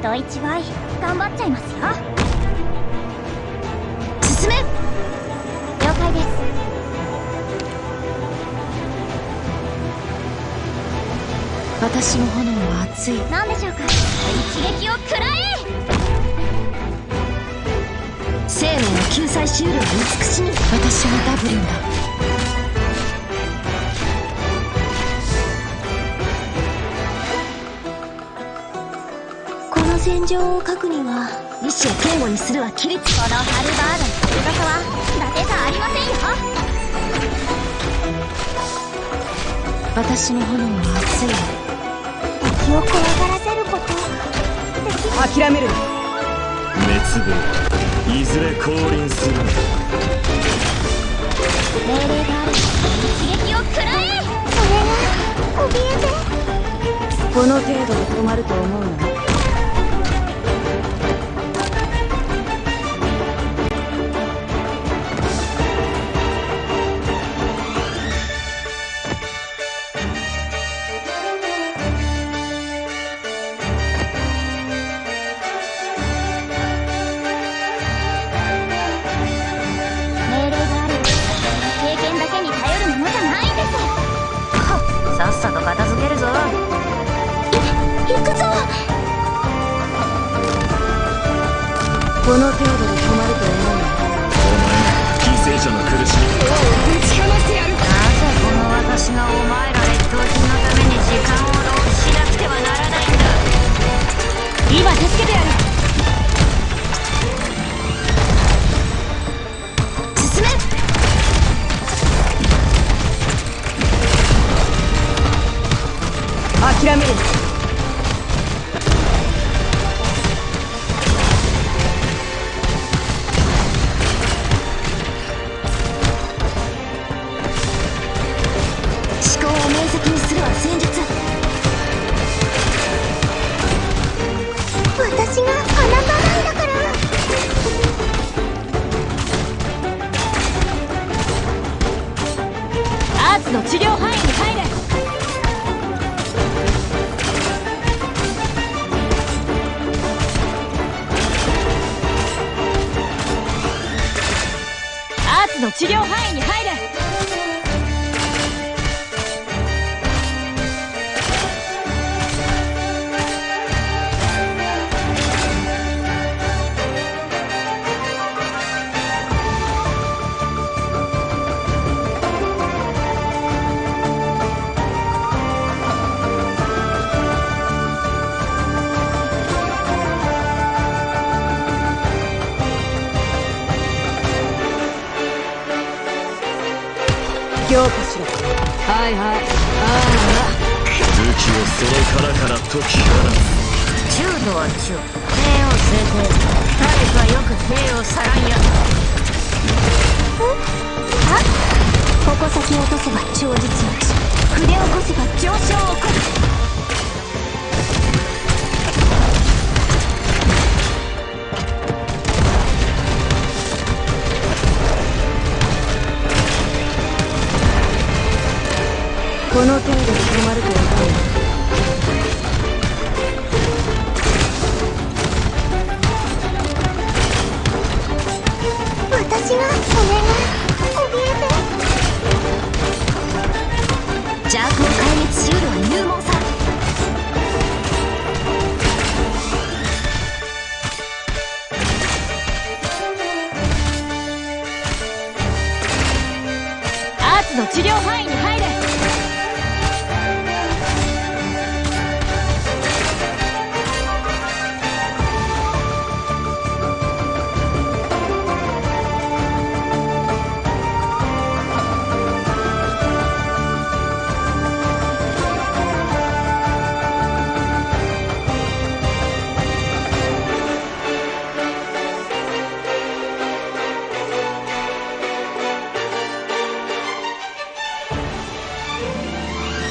人一倍頑張っちゃいますよ。進め！了解です。私の炎は熱い。何でしょうか？一撃を食らえ！生命の救済終了を美しに。私はダブリンだこの戦場を書くには意志を堅固にするは規律このハルバードの翼は伊達じゃありませんよ私の炎は熱い敵を怖がらせること諦める滅亡いずれ降臨する命令がある一撃を食らえそれが怯えてこの程度で止まると思うな。さっさと片付けるぞ。行くぞ。この程度で止まると思うな。犠牲者の苦しみ。ぶちかましてやる諦の治療範囲に強化しろはいはい。あ武器をその殻から解き放つ中度は中。帝王聖帝体力はよく帝王サランやあ矛先を落とせば超実落ち筆を起こせば上昇を起こすこ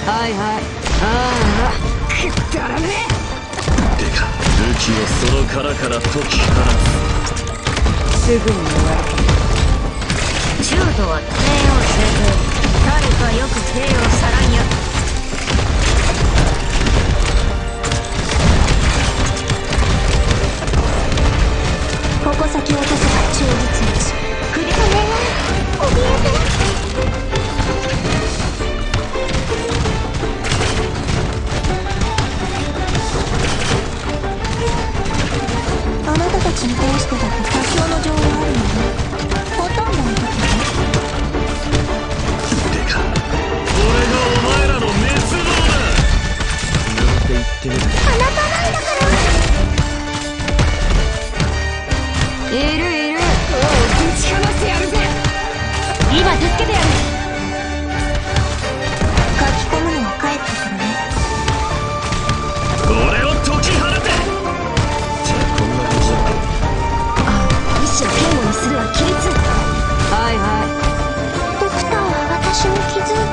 はいはい。ああくだらねてか武器をその殻から解き放つすぐに終わる中度は帝王聖帝体力はよく帝王サランや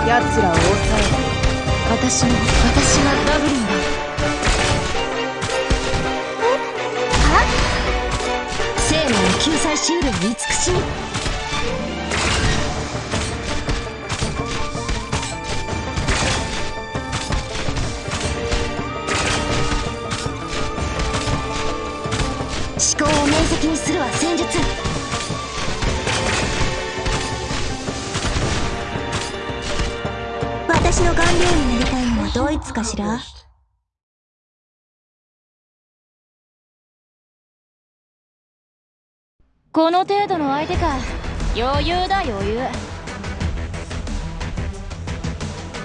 奴らを抑え私の私がダブルンだ。は？生命を救済しうる慈し。み思考を面積にするは戦術。私の顔料になりたいのはドイツかしら？この程度の相手か。余裕だ余裕。